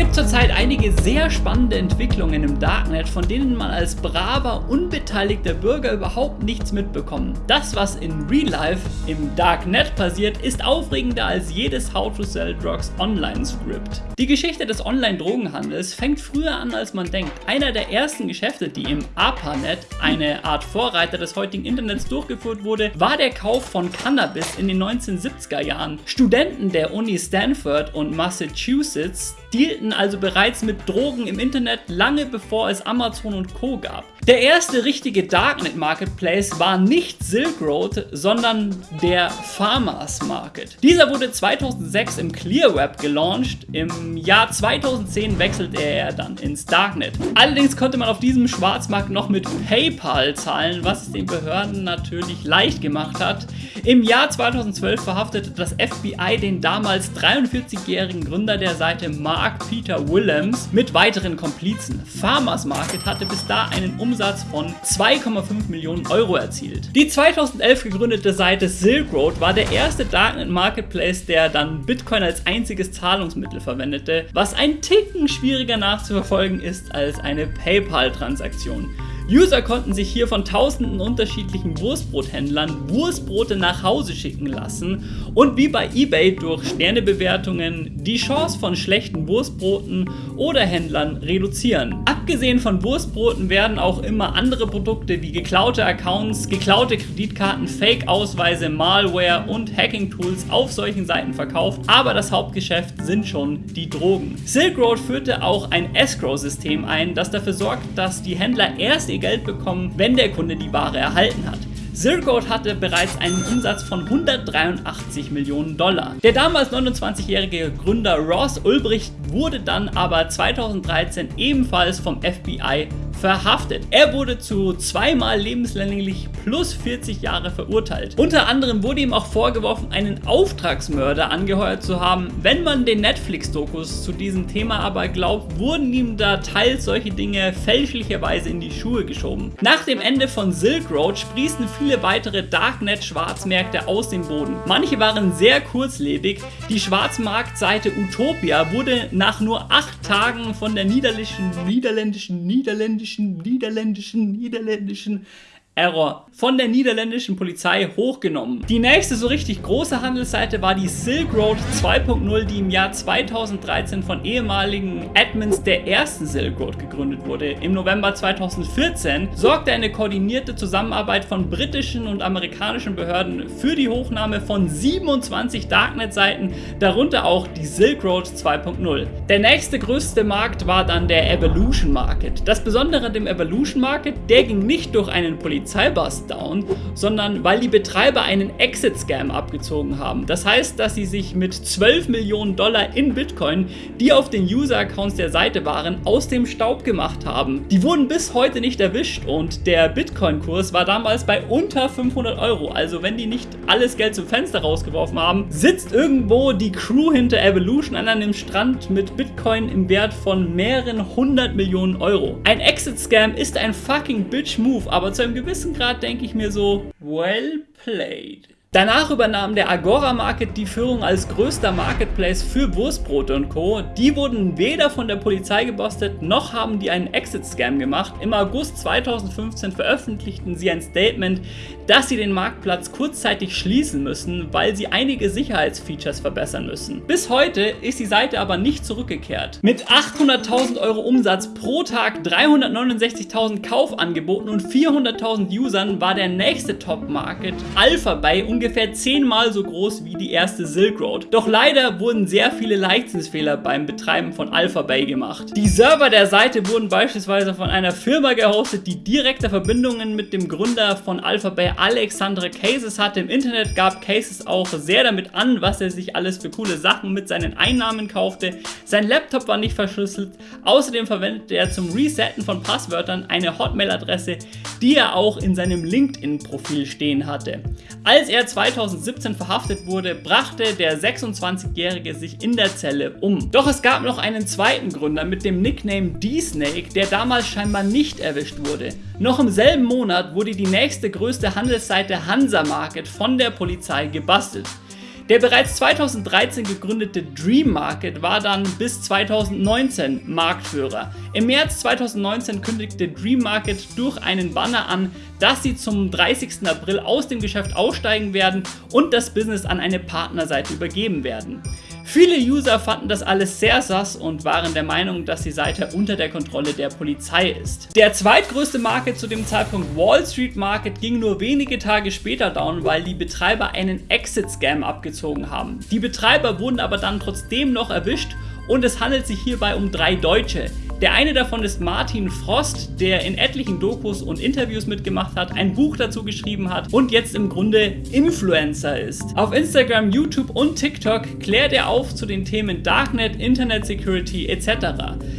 gibt zurzeit einige sehr spannende Entwicklungen im Darknet, von denen man als braver, unbeteiligter Bürger überhaupt nichts mitbekommt. Das, was in Real Life im Darknet passiert, ist aufregender als jedes How to Sell Drugs Online-Skript. Die Geschichte des Online-Drogenhandels fängt früher an, als man denkt. Einer der ersten Geschäfte, die im ARPANET, eine Art Vorreiter des heutigen Internets, durchgeführt wurde, war der Kauf von Cannabis in den 1970er Jahren. Studenten der Uni Stanford und Massachusetts dealten also bereits mit Drogen im Internet lange bevor es Amazon und Co. gab. Der erste richtige Darknet Marketplace war nicht Silk Road, sondern der Farmers Market. Dieser wurde 2006 im Clear Web gelauncht, im Jahr 2010 wechselte er dann ins Darknet. Allerdings konnte man auf diesem Schwarzmarkt noch mit PayPal zahlen, was es den Behörden natürlich leicht gemacht hat. Im Jahr 2012 verhaftete das FBI den damals 43-jährigen Gründer der Seite Mark Peter Willems mit weiteren Komplizen. Farmers Market hatte bis da einen Umsatz von 2,5 Millionen Euro erzielt. Die 2011 gegründete Seite Silk Road war der erste Darknet Marketplace, der dann Bitcoin als einziges Zahlungsmittel verwendete, was ein Ticken schwieriger nachzuverfolgen ist als eine PayPal-Transaktion. User konnten sich hier von tausenden unterschiedlichen Wurstbrothändlern Wurstbrote nach Hause schicken lassen und wie bei eBay durch Sternebewertungen die Chance von schlechten Wurstbroten oder Händlern reduzieren. Abgesehen von Wurstbroten werden auch immer andere Produkte wie geklaute Accounts, geklaute Kreditkarten, Fake-Ausweise, Malware und Hacking-Tools auf solchen Seiten verkauft, aber das Hauptgeschäft sind schon die Drogen. Silk Road führte auch ein Escrow-System ein, das dafür sorgt, dass die Händler erst ihr Geld bekommen, wenn der Kunde die Ware erhalten hat. Zircode hatte bereits einen Umsatz von 183 Millionen Dollar. Der damals 29-jährige Gründer Ross Ulbricht wurde dann aber 2013 ebenfalls vom FBI verhaftet. Er wurde zu zweimal lebenslänglich plus 40 Jahre verurteilt. Unter anderem wurde ihm auch vorgeworfen, einen Auftragsmörder angeheuert zu haben. Wenn man den Netflix-Dokus zu diesem Thema aber glaubt, wurden ihm da teils solche Dinge fälschlicherweise in die Schuhe geschoben. Nach dem Ende von Silk Road sprießen viele weitere Darknet-Schwarzmärkte aus dem Boden. Manche waren sehr kurzlebig. Die Schwarzmarktseite Utopia wurde nach nur acht Tagen von der niederländischen, niederländischen, niederländischen niederländischen, niederländischen, Error von der niederländischen Polizei hochgenommen. Die nächste so richtig große Handelsseite war die Silk Road 2.0, die im Jahr 2013 von ehemaligen Admins der ersten Silk Road gegründet wurde. Im November 2014 sorgte eine koordinierte Zusammenarbeit von britischen und amerikanischen Behörden für die Hochnahme von 27 Darknet-Seiten, darunter auch die Silk Road 2.0. Der nächste größte Markt war dann der Evolution Market. Das Besondere dem Evolution Market, der ging nicht durch einen Polizei Polizeibus down, sondern weil die Betreiber einen Exit-Scam abgezogen haben. Das heißt, dass sie sich mit 12 Millionen Dollar in Bitcoin, die auf den User-Accounts der Seite waren, aus dem Staub gemacht haben. Die wurden bis heute nicht erwischt und der Bitcoin-Kurs war damals bei unter 500 Euro. Also wenn die nicht alles Geld zum Fenster rausgeworfen haben, sitzt irgendwo die Crew hinter Evolution an einem Strand mit Bitcoin im Wert von mehreren hundert Millionen Euro. Ein Exit-Scam ist ein fucking Bitch-Move, aber zu einem gewissen gewissen Grad denke ich mir so, well played. Danach übernahm der Agora Market die Führung als größter Marketplace für Wurstbrote und Co. Die wurden weder von der Polizei gebostet, noch haben die einen Exit-Scam gemacht. Im August 2015 veröffentlichten sie ein Statement, dass sie den Marktplatz kurzzeitig schließen müssen, weil sie einige Sicherheitsfeatures verbessern müssen. Bis heute ist die Seite aber nicht zurückgekehrt. Mit 800.000 Euro Umsatz pro Tag, 369.000 Kaufangeboten und 400.000 Usern war der nächste Top-Market Alphabay ungefähr zehnmal so groß wie die erste Silk Road. Doch leider wurden sehr viele Leichtsinnsfehler beim Betreiben von Alphabay gemacht. Die Server der Seite wurden beispielsweise von einer Firma gehostet, die direkte Verbindungen mit dem Gründer von Alphabay, Alexandre Cases, hatte. Im Internet gab Cases auch sehr damit an, was er sich alles für coole Sachen mit seinen Einnahmen kaufte. Sein Laptop war nicht verschlüsselt. Außerdem verwendete er zum Resetten von Passwörtern eine Hotmail-Adresse, die er auch in seinem LinkedIn-Profil stehen hatte. Als er 2017 verhaftet wurde, brachte der 26-Jährige sich in der Zelle um. Doch es gab noch einen zweiten Gründer mit dem Nickname D-Snake, der damals scheinbar nicht erwischt wurde. Noch im selben Monat wurde die nächste größte Handelsseite Hansa Market von der Polizei gebastelt. Der bereits 2013 gegründete Dream Market war dann bis 2019 Marktführer. Im März 2019 kündigte Dream Market durch einen Banner an, dass sie zum 30. April aus dem Geschäft aussteigen werden und das Business an eine Partnerseite übergeben werden. Viele User fanden das alles sehr sass und waren der Meinung, dass die Seite unter der Kontrolle der Polizei ist. Der zweitgrößte Market zu dem Zeitpunkt Wall Street Market ging nur wenige Tage später down, weil die Betreiber einen Exit-Scam abgezogen haben. Die Betreiber wurden aber dann trotzdem noch erwischt und es handelt sich hierbei um drei Deutsche. Der eine davon ist Martin Frost, der in etlichen Dokus und Interviews mitgemacht hat, ein Buch dazu geschrieben hat und jetzt im Grunde Influencer ist. Auf Instagram, YouTube und TikTok klärt er auf zu den Themen Darknet, Internet Security etc.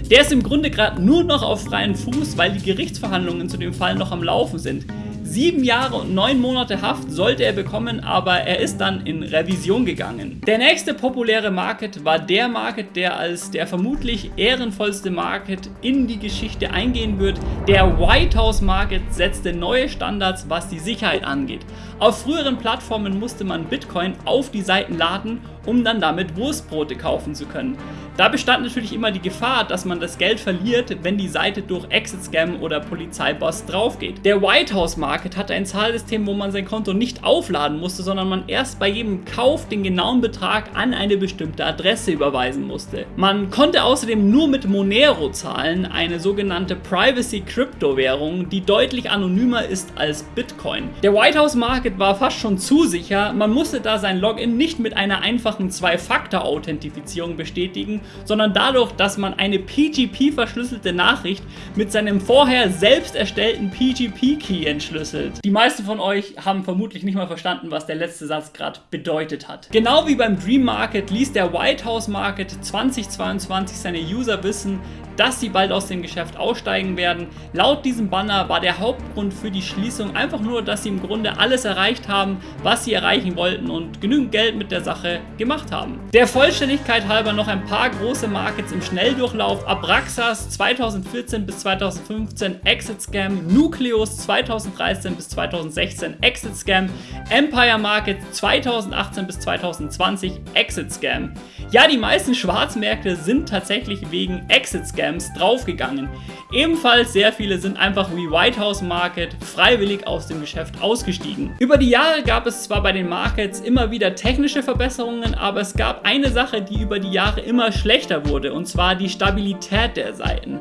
Der ist im Grunde gerade nur noch auf freien Fuß, weil die Gerichtsverhandlungen zu dem Fall noch am Laufen sind. Sieben Jahre und neun Monate Haft sollte er bekommen, aber er ist dann in Revision gegangen. Der nächste populäre Market war der Market, der als der vermutlich ehrenvollste Market in die Geschichte eingehen wird. Der White House Market setzte neue Standards, was die Sicherheit angeht. Auf früheren Plattformen musste man Bitcoin auf die Seiten laden, um dann damit Wurstbrote kaufen zu können. Da bestand natürlich immer die Gefahr, dass man das Geld verliert, wenn die Seite durch Exit-Scam oder Polizeiboss draufgeht. Der White House Market hatte ein Zahlsystem, wo man sein Konto nicht aufladen musste, sondern man erst bei jedem Kauf den genauen Betrag an eine bestimmte Adresse überweisen musste. Man konnte außerdem nur mit Monero zahlen, eine sogenannte Privacy-Kryptowährung, die deutlich anonymer ist als Bitcoin. Der White House Market war fast schon zu sicher, man musste da sein Login nicht mit einer einfachen Zwei-Faktor-Authentifizierung bestätigen, sondern dadurch, dass man eine PGP-verschlüsselte Nachricht mit seinem vorher selbst erstellten PGP-Key entschlüsselt. Die meisten von euch haben vermutlich nicht mal verstanden, was der letzte Satz gerade bedeutet hat. Genau wie beim Dream Market ließ der White House Market 2022 seine User wissen, dass sie bald aus dem Geschäft aussteigen werden. Laut diesem Banner war der Hauptgrund für die Schließung einfach nur, dass sie im Grunde alles erreicht haben, was sie erreichen wollten und genügend Geld mit der Sache gemacht haben. Der Vollständigkeit halber noch ein paar große Markets im Schnelldurchlauf. Abraxas 2014 bis 2015 Exit Scam, Nucleus 2013 bis 2016 Exit Scam, Empire Market 2018 bis 2020 Exit Scam. Ja, die meisten Schwarzmärkte sind tatsächlich wegen Exit Scams draufgegangen. Ebenfalls sehr viele sind einfach wie White House Market freiwillig aus dem Geschäft ausgestiegen. Über die Jahre gab es zwar bei den Markets immer wieder technische Verbesserungen, aber es gab eine Sache, die über die Jahre immer schlechter wurde, und zwar die Stabilität der Seiten.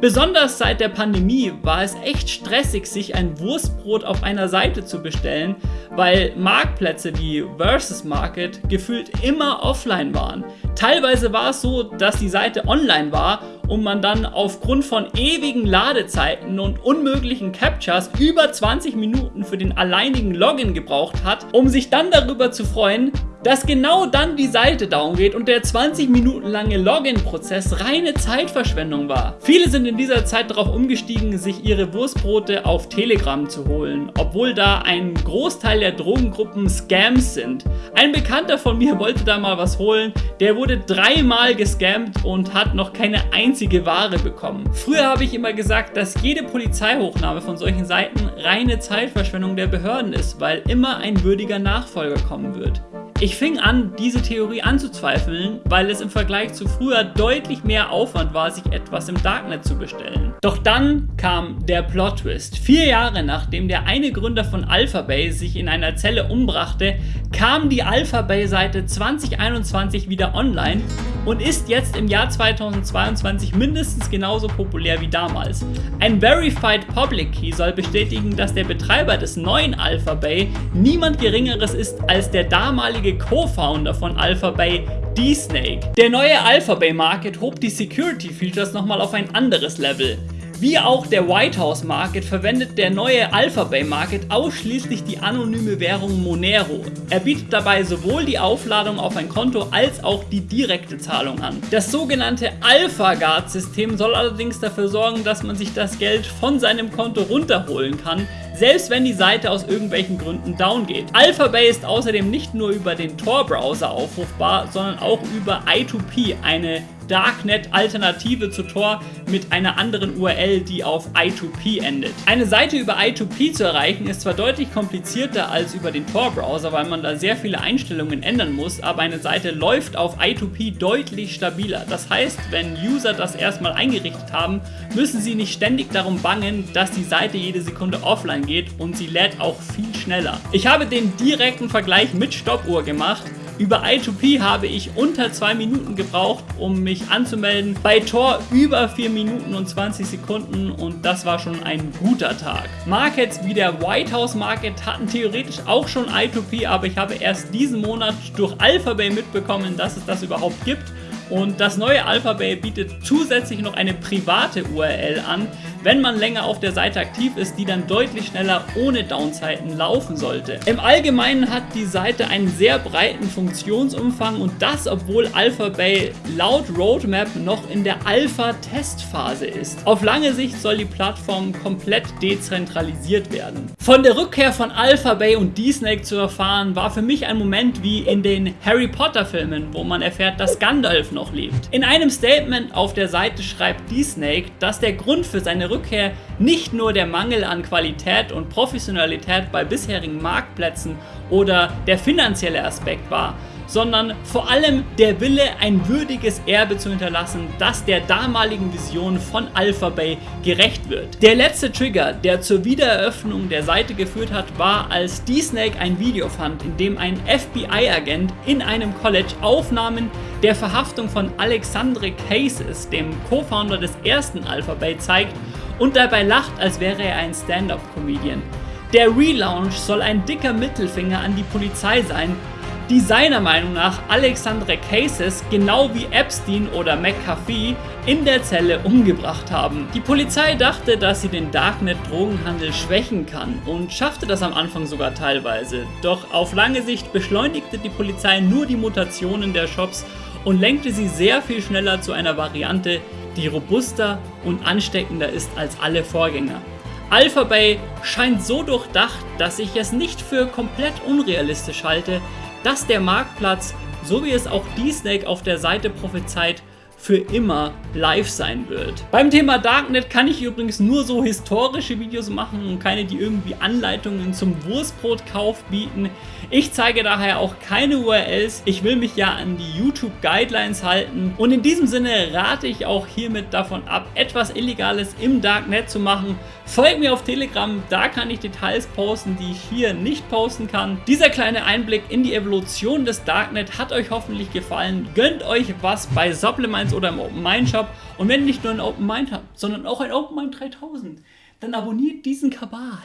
Besonders seit der Pandemie war es echt stressig, sich ein Wurstbrot auf einer Seite zu bestellen, weil Marktplätze wie Versus Market gefühlt immer offline waren. Teilweise war es so, dass die Seite online war und man dann aufgrund von ewigen Ladezeiten und unmöglichen Captures über 20 Minuten für den alleinigen Login gebraucht hat, um sich dann darüber zu freuen, dass genau dann die Seite down geht und der 20 Minuten lange Login-Prozess reine Zeitverschwendung war. Viele sind in dieser Zeit darauf umgestiegen, sich ihre Wurstbrote auf Telegram zu holen, obwohl da ein Großteil der Drogengruppen Scams sind. Ein Bekannter von mir wollte da mal was holen, der wurde dreimal gescammt und hat noch keine einzige Ware bekommen. Früher habe ich immer gesagt, dass jede Polizeihochnahme von solchen Seiten reine Zeitverschwendung der Behörden ist, weil immer ein würdiger Nachfolger kommen wird. Ich fing an, diese Theorie anzuzweifeln, weil es im Vergleich zu früher deutlich mehr Aufwand war, sich etwas im Darknet zu bestellen. Doch dann kam der Plot-Twist. Vier Jahre nachdem der eine Gründer von Alphabay sich in einer Zelle umbrachte, kam die Alphabay-Seite 2021 wieder online und ist jetzt im Jahr 2022 mindestens genauso populär wie damals. Ein Verified Public Key soll bestätigen, dass der Betreiber des neuen Alphabay niemand geringeres ist als der damalige ehemalige Co-Founder von Alphabay, D-Snake. Der neue Alphabay Market hob die Security Features nochmal auf ein anderes Level. Wie auch der White House Market verwendet der neue Alphabay Market ausschließlich die anonyme Währung Monero. Er bietet dabei sowohl die Aufladung auf ein Konto als auch die direkte Zahlung an. Das sogenannte AlphaGuard System soll allerdings dafür sorgen, dass man sich das Geld von seinem Konto runterholen kann, selbst wenn die Seite aus irgendwelchen Gründen down geht. Alphabay ist außerdem nicht nur über den Tor-Browser aufrufbar, sondern auch über I2P, eine Darknet-Alternative zu Tor mit einer anderen URL, die auf I2P endet. Eine Seite über I2P zu erreichen ist zwar deutlich komplizierter als über den Tor-Browser, weil man da sehr viele Einstellungen ändern muss, aber eine Seite läuft auf I2P deutlich stabiler. Das heißt, wenn User das erstmal eingerichtet haben, müssen sie nicht ständig darum bangen, dass die Seite jede Sekunde offline geht und sie lädt auch viel schneller. Ich habe den direkten Vergleich mit Stoppuhr gemacht über I2P habe ich unter 2 Minuten gebraucht, um mich anzumelden. Bei Tor über 4 Minuten und 20 Sekunden und das war schon ein guter Tag. Markets wie der White House Market hatten theoretisch auch schon I2P, aber ich habe erst diesen Monat durch Alphabay mitbekommen, dass es das überhaupt gibt und das neue Alphabay bietet zusätzlich noch eine private URL an, wenn man länger auf der Seite aktiv ist, die dann deutlich schneller ohne Downzeiten laufen sollte. Im Allgemeinen hat die Seite einen sehr breiten Funktionsumfang und das, obwohl Alphabay laut Roadmap noch in der Alpha-Testphase ist. Auf lange Sicht soll die Plattform komplett dezentralisiert werden. Von der Rückkehr von Alphabay und D-Snake zu erfahren, war für mich ein Moment wie in den Harry Potter Filmen, wo man erfährt, dass Gandalf noch lebt. In einem Statement auf der Seite schreibt D-Snake, dass der Grund für seine Rückkehr nicht nur der Mangel an Qualität und Professionalität bei bisherigen Marktplätzen oder der finanzielle Aspekt war, sondern vor allem der Wille, ein würdiges Erbe zu hinterlassen, das der damaligen Vision von Alphabay gerecht wird. Der letzte Trigger, der zur Wiedereröffnung der Seite geführt hat, war, als D-Snake ein Video fand, in dem ein FBI-Agent in einem College Aufnahmen der Verhaftung von Alexandre Cases, dem Co-Founder des ersten Alphabay, zeigt und dabei lacht, als wäre er ein Stand-up-Comedian. Der Relaunch soll ein dicker Mittelfinger an die Polizei sein, die seiner Meinung nach Alexandre Cases genau wie Epstein oder McAfee in der Zelle umgebracht haben. Die Polizei dachte, dass sie den Darknet-Drogenhandel schwächen kann und schaffte das am Anfang sogar teilweise. Doch auf lange Sicht beschleunigte die Polizei nur die Mutationen der Shops und lenkte sie sehr viel schneller zu einer Variante, die robuster und ansteckender ist als alle Vorgänger. Alphabay scheint so durchdacht, dass ich es nicht für komplett unrealistisch halte, dass der Marktplatz, so wie es auch D-Snake auf der Seite prophezeit, für immer live sein wird. Beim Thema Darknet kann ich übrigens nur so historische Videos machen und keine, die irgendwie Anleitungen zum Wurstbrotkauf bieten. Ich zeige daher auch keine URLs. Ich will mich ja an die YouTube Guidelines halten und in diesem Sinne rate ich auch hiermit davon ab, etwas Illegales im Darknet zu machen. Folgt mir auf Telegram, da kann ich Details posten, die ich hier nicht posten kann. Dieser kleine Einblick in die Evolution des Darknet hat euch hoffentlich gefallen. Gönnt euch was bei Supplements oder im Open Mind Shop. Und wenn ihr nicht nur ein Open Mind habt, sondern auch ein Open Mind 3000, dann abonniert diesen Kabal.